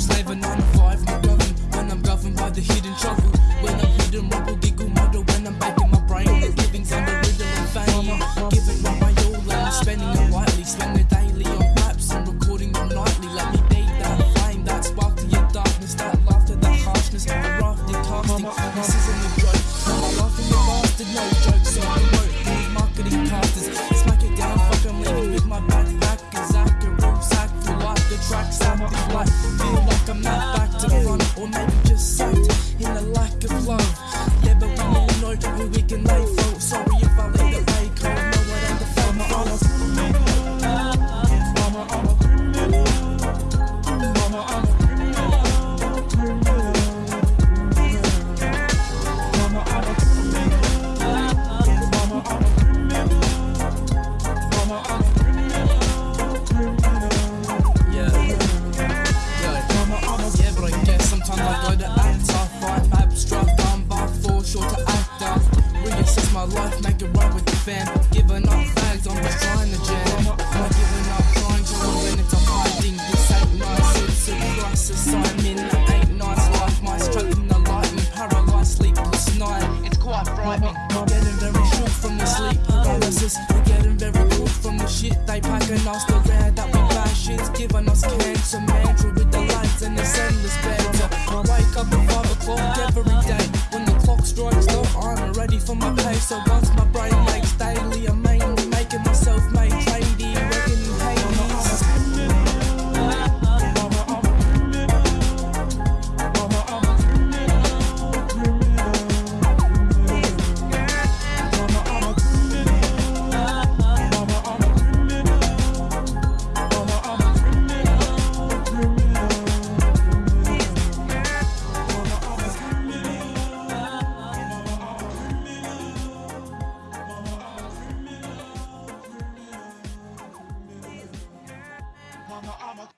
I'm slaving on the five, my govern. When I'm governed by the hidden trouble. When I'm hidden, rubble, giggle, muddle. When I'm back in my brain, the living's under rhythm and fame. Giving up my all, and I'm spending it lightly. Spending daily on raps and recording them nightly. Let me date that flame, that spark to your darkness, that laughter, that harshness, a raft you're casting. This isn't a joke. I'm laughing laughing bastard, no jokes on the road. These marketing casters, smack it down, fuck, I'm leaving with my backpack. Zach, a rucksack, full life, the tracks out the life. I'm not back to front, or maybe just sight. life, make it right with the fam. Giving up bags I'm just trying to jam. I'm not giving up trying to win, it's a hiding. This ain't nice, it's a crisis I'm in. It ain't nice life, my stroke from the light and paralyzed sleepless night. It's quite frightening. I'm getting very short from the sleep paralysis. We're getting very good from the shit they packing us. The wear. that we passions giving us cancer, man. with the lights and the endless banter. I wake up at 5 o'clock every day when the clock strikes ready for my pay. So once my brain